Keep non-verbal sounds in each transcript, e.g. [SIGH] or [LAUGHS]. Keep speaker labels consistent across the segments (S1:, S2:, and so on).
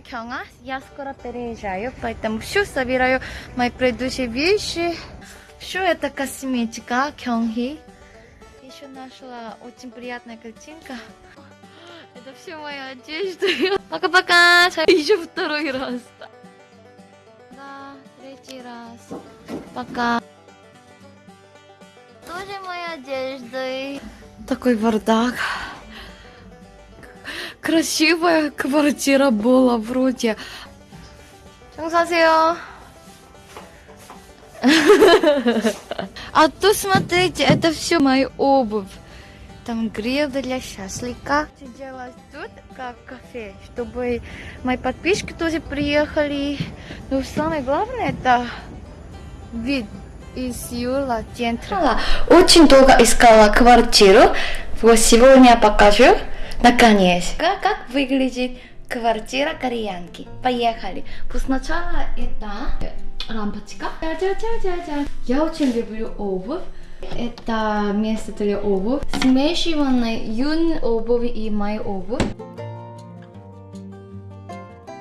S1: это. Я скоро переезжаю, поэтому все собираю мои предыдущие вещи. Все это косметика Кёнги. Еще нашла очень приятная картинка. Это все моя одежда. Пока-пока. Еще второй раз. Да, третий раз. Пока. Тоже моя одежда. Такой бардак красивая квартира была вроде. Сансасео. А то смотрите, это все мои обувь. Там гребля для счастлика. Сидела тут как кафе, чтобы мои подписчики тоже приехали. Но самое главное это вид из Юла центра. Очень долго искала квартиру. Вот сегодня покажу. Наконец. Как, как выглядит квартира кореянки. Поехали. Сначала это лампочка. Я очень люблю обувь. Это место для обуви. Смешиванная юн обувь и моя обувь.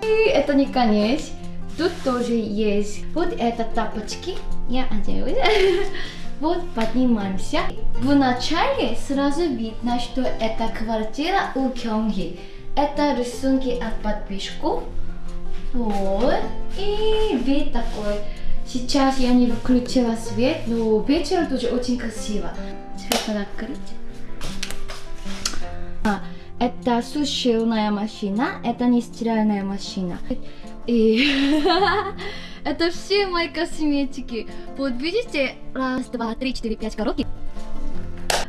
S1: И это не конец. Тут тоже есть. Вот это тапочки. Я одеваю. [LAUGHS] Вот поднимаемся. Вначале сразу видно, что это квартира у Кёнги. Это рисунки от подписчиков. Вот. И вид такой. Сейчас я не выключила свет, но вечером тоже очень красиво. Свет надо открыть. А, это сушильная машина, это не стиральная машина. И [LAUGHS] это все мои косметики. Вот видите, раз, два, три, четыре, пять коробки.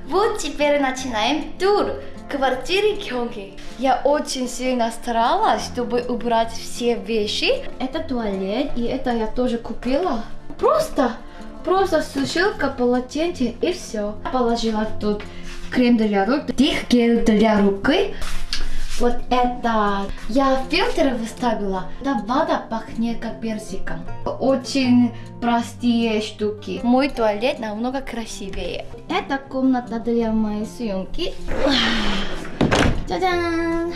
S1: Вот теперь начинаем тур квартиры Кёнги. Я очень сильно старалась, чтобы убрать все вещи. Это туалет, и это я тоже купила. Просто, просто сушилка, полотенце и все. Положила тут крем для рук, дых гель для руки. Вот это я фильтр выставила. Да вода пахнет как персиком. Очень простые штуки. Мой туалет намного красивее. Это комната для моей съемки. 짜잔!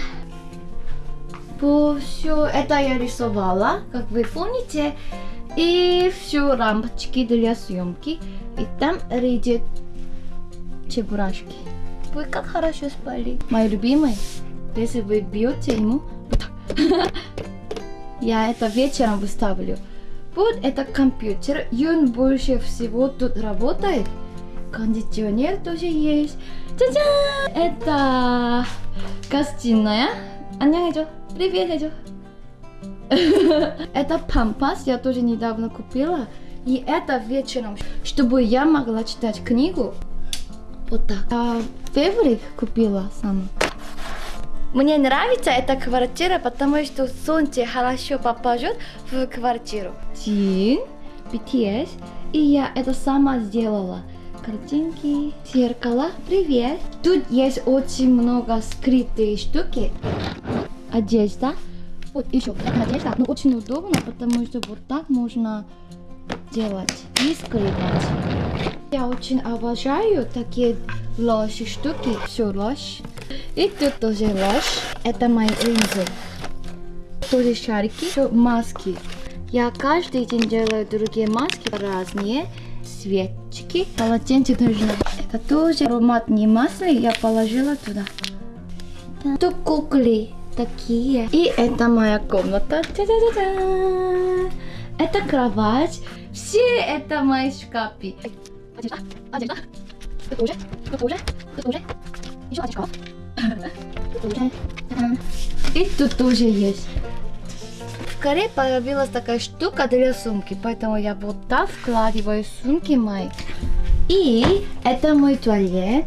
S1: все это я рисовала, как вы помните. И все лампочки для съемки. И там лежит чебурашки. Вы как хорошо спали. Мои любимые. Если вы бьете ему, [LAUGHS] я это вечером выставлю. Вот это компьютер, и он больше всего тут работает. Кондиционер тоже есть. 짜잔! Это гостиная. 안녕해줘. Привет, 해줘. [LAUGHS] это пампас, я тоже недавно купила. И это вечером, чтобы я могла читать книгу. Вот так. А фаворит купила сама. Мне нравится эта квартира, потому что солнце хорошо попадет в квартиру. Тин, BTS, и я это сама сделала. Картинки, зеркало, привет. Тут есть очень много скрытые штуки. Одежда. Вот еще одежда, но очень удобно, потому что вот так можно делать и скрывать. Я очень обожаю такие ложь штуки. Все ложь. И тут тоже ложь. Это мои линзы. Тоже шарики, маски. Я каждый день делаю другие маски разные. Свечки. Полотенце нужно. Это тоже ароматные масло. Я положила туда. Тут куклы такие. И это моя комната. Та -та -та -та. Это кровать. Все это мои шкафы. Одежда, одежда. Тут тоже, тут тоже, тут тоже. Еще одежда. И тут тоже есть. В Корее появилась такая штука для сумки, поэтому я вот так вкладываю сумки мои. И это мой туалет.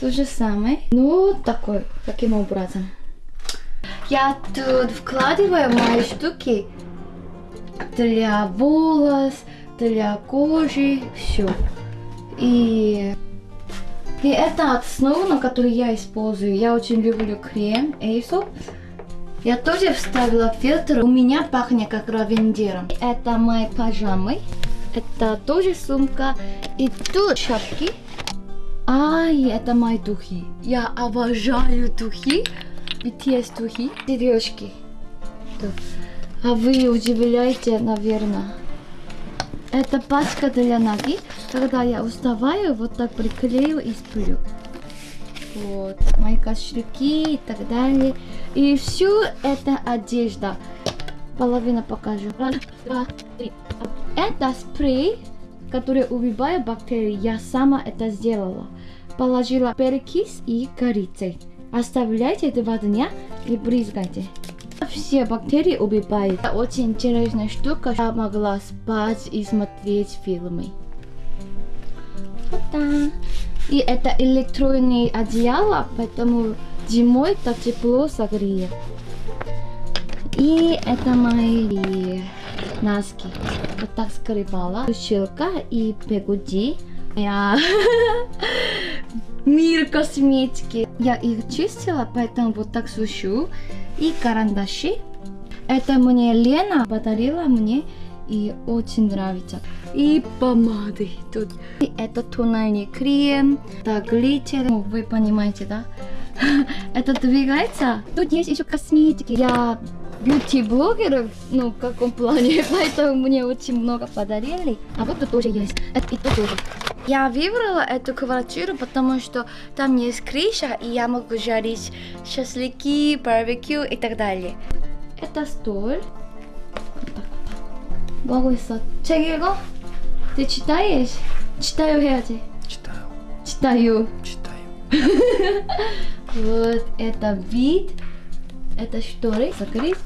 S1: То же самое. Ну, такой, таким образом. Я тут вкладываю мои штуки для волос, для кожи, все. И и это основа, которую я использую. Я очень люблю крем Aesop. Я тоже вставила фильтр. У меня пахнет как равендером. Это мои пижамы. Это тоже сумка. И тут шапки. Ай, это мои духи. Я обожаю духи. BTS духи. Сережки. А вы удивляете, наверное. Это пачка для ноги. Когда я уставаю, вот так приклею и сплю. Вот, мои кошельки и так далее. И всю это одежда. Половина покажу. Раз, два, три. Это спрей, который убивает бактерии. Я сама это сделала. Положила перекись и корицей. Оставляйте два дня и брызгайте. Все бактерии убивает. Это очень интересная штука. Я могла спать и смотреть фильмы. Вот так. И это электронное одеяло, поэтому зимой так тепло согреет. И это мои носки. Вот так скрывала. Щелка и бегуди. Я [LAUGHS] мир косметики. Я их чистила, поэтому вот так сушу. И карандаши. Это мне Лена подарила мне и очень нравится. И помады тут. И это тональный крем, это глиттер. Ну, вы понимаете, да? [LAUGHS] это двигается. Тут есть еще косметики. Я бьюти-блогеров, ну, в каком плане, [LAUGHS] поэтому мне очень много подарили. А вот тут тоже есть. Это и тут тоже. Я выбрала эту квартиру, потому что там есть крыша, и я могу жарить шашлыки, барбекю и так далее. Это стол. 뭐 하고 있어? 책 읽어? ты читаешь? читаю 해야지.
S2: Читаю.
S1: читаю.
S2: Читаю. [LAUGHS]
S1: Вот это вид. Это шторы. Закрыть.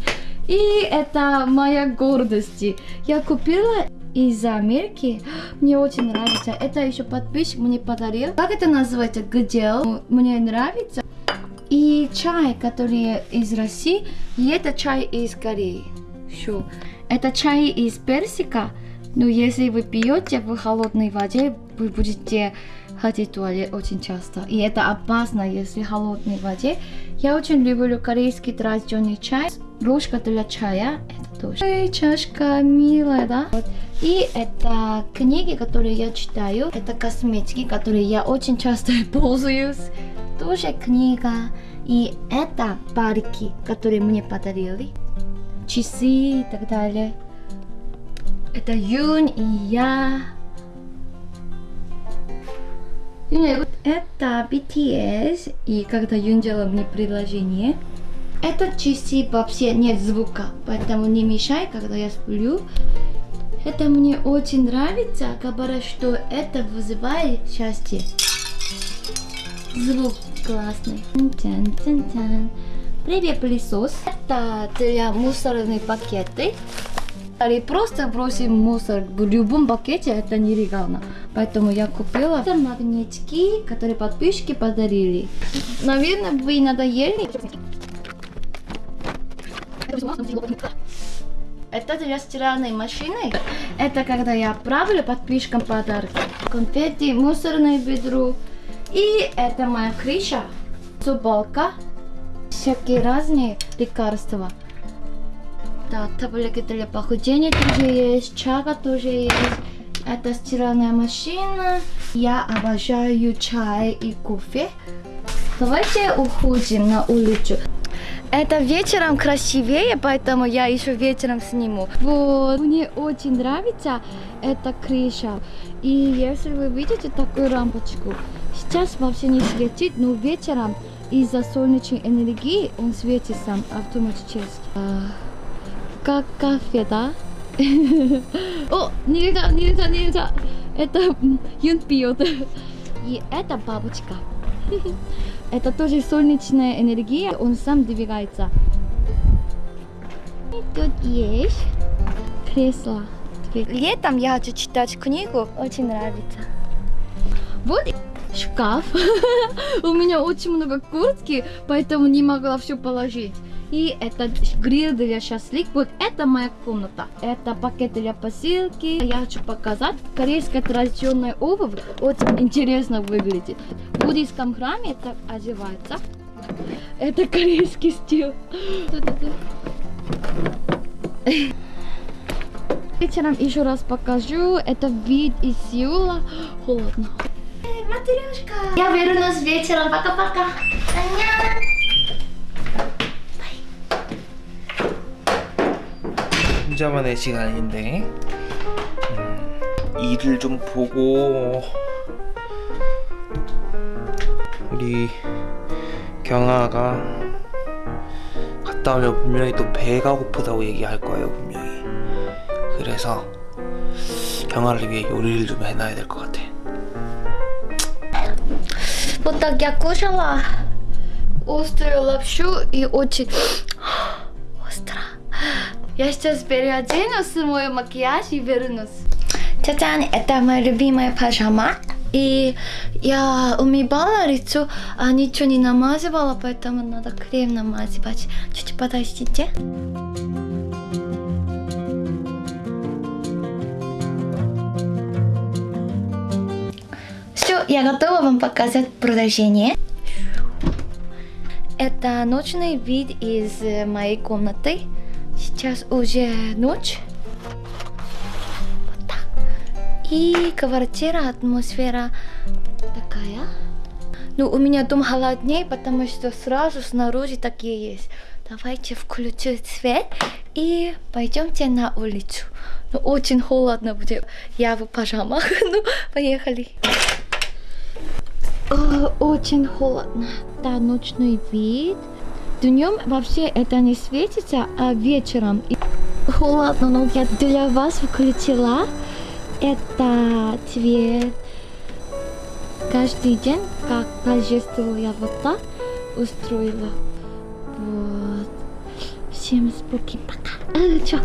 S1: И это моя гордость. Я купила из Америки. [GASPS] Мне очень нравится. Это еще подписчик мне подарил. Как это называется? Гдел. Мне нравится. И чай, который из России. И это чай из Кореи. Все. Это чай из персика. Но если вы пьете в холодной воде, вы будете ходить в туалет очень часто. И это опасно, если в холодной воде. Я очень люблю корейский традиционный чай. Ложка для чая. Это тоже. Эй, чашка милая, да? Вот. И это книги, которые я читаю. Это косметики, которые я очень часто [LAUGHS] пользуюсь. Тоже книга. И это парики, которые мне подарили часы и так далее. Это Юнь и я. Это BTS. И когда Юнь делала мне предложение, это часы вообще нет звука, поэтому не мешай, когда я сплю. Это мне очень нравится, говорят, что это вызывает счастье. Звук классный. Тян-тян-тян. Привет, пылесос. Это для мусорные пакеты. Или просто бросим мусор в любом пакете, это нелегально. Поэтому я купила это магнитики, которые подписчики подарили. Наверное, вы надоели. Это для стиральной машины. Это когда я отправлю подписчикам подарки. Конфетти, мусорное ведро. И это моя крыша. Собака всякие разные лекарства. Да, таблетки для похудения тоже есть, чага тоже есть. Это стиральная машина. Я обожаю чай и кофе. Давайте уходим на улицу. Это вечером красивее, поэтому я еще вечером сниму. Вот, мне очень нравится эта крыша. И если вы видите такую лампочку, сейчас вообще не светит, но вечером из-за солнечной энергии он светит сам автоматически. А, как кафе, да? [LAUGHS] О, нельзя, нельзя, нельзя. Это Юн пьет. [LAUGHS] И это бабочка. [LAUGHS] Это тоже солнечная энергия, он сам двигается. И тут есть кресло. Летом я хочу читать книгу, очень нравится. Вот шкаф. [LAUGHS] У меня очень много куртки, поэтому не могла все положить. И это гриль для шашлык. Вот это моя комната. Это пакет для посылки. Я хочу показать. Корейская традиционная обувь очень интересно выглядит. В буддийском храме это одевается. Это корейский стиль. Вечером еще раз покажу. Это вид из Сеула. Холодно. Матрешка. Я вернусь вечером. Пока-пока.
S2: 혼자만의 시간인데 음, 일을 좀 보고 우리 경아가 갔다 오면 분명히 또 배가 고프다고 얘기할 거예요 분명히 그래서 경아를 위해 요리를 좀 해놔야 될 것 같아
S1: Вот так я кушала острую лапшу и очень остро. Я сейчас переоденусь, мой макияж и вернусь. 짜잔, это моя любимая пижама. И я умывала лицо, а ничего не намазывала, поэтому надо крем намазывать. Чуть подождите. Все, я готова вам показать продолжение. Это ночный вид из моей комнаты. Сейчас уже ночь. Вот так. И квартира, атмосфера такая. Ну, у меня дом холоднее, потому что сразу снаружи такие есть. Давайте включу свет и пойдемте на улицу. Ну, очень холодно будет. Я в пижамах. [LAUGHS] Ну, поехали. О, очень холодно. Да, ночной вид. Днем вообще это не светится, а вечером холодно, но я для вас включила. Это цвет. Каждый день, как торжество я вот так устроила. Вот. Всем споки, пока. Чё?